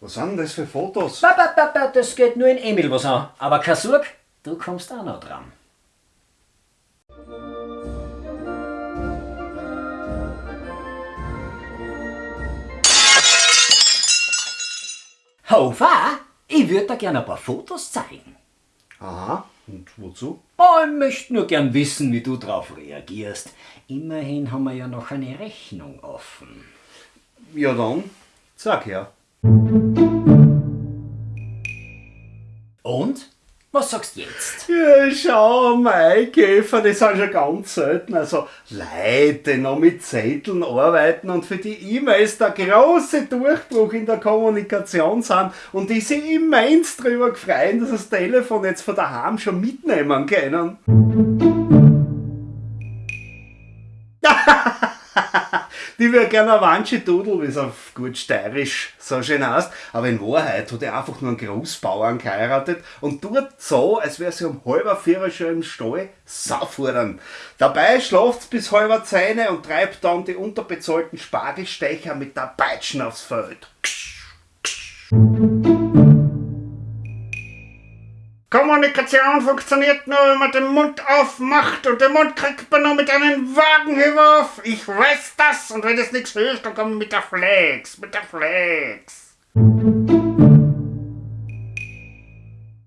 Was sind das für Fotos? Ba, ba, das geht nur in Emil was an. Aber Sorg, du kommst auch noch dran. Hofer, ich würde dir gerne ein paar Fotos zeigen. Aha, und wozu? Oh, ich möchte nur gern wissen, wie du darauf reagierst. Immerhin haben wir ja noch eine Rechnung offen. Ja dann, sag her. Und? Was sagst du jetzt? Ja, schau, Maikäfer, das sind schon ganz selten. Also Leute, die noch mit Zetteln arbeiten und für die E-Mails der große Durchbruch in der Kommunikation sind und die sich immens drüber freuen, dass das Telefon jetzt von daheim schon mitnehmen können. Die wäre gerne ein Wanschidudel, wie es auf gut steirisch so schön heißt. Aber in Wahrheit hat er einfach nur einen Großbauern geheiratet und tut so, als wäre sie um halber vier schon im Stall saufordern. Dabei schlaft bis halber Zähne und treibt dann die unterbezahlten Spargelstecher mit der Peitschen aufs Feld. Kommunikation funktioniert nur, wenn man den Mund aufmacht und den Mund kriegt man nur mit einem Wagenhieb Ich weiß das und wenn das nichts hilft, dann komme ich mit der Flex, mit der Flex.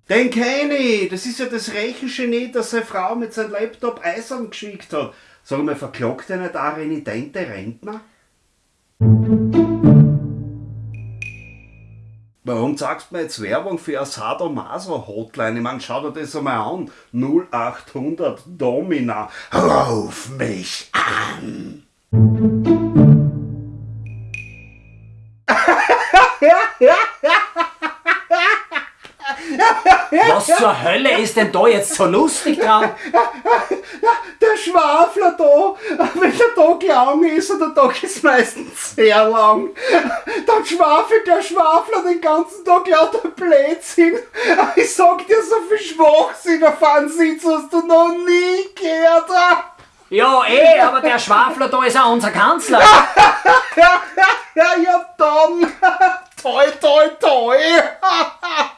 Den kenne ich, das ist ja das Rechengenie, das seine Frau mit seinem Laptop eisern geschickt hat. Sag mal, verklagt er nicht auch renitente Rentner? Warum sagst du mir jetzt Werbung für eine Sadomaso-Hotline? Ich meine, schau dir das einmal an. 0800 Domina, ruf mich an. Was zur Hölle ist denn da jetzt so lustig dran? Der Schwafler da, wenn der Tag lang ist und der Tag ist meistens sehr lang, dann schwafelt der Schwafler den ganzen Tag lauter Blödsinn. Ich sag dir, so viel Schwachsinn auf einen Sitz hast du noch nie gehört. Ja, eh, aber der Schwafler da ist auch unser Kanzler. ja, ja, dann. Toi, toi, toi.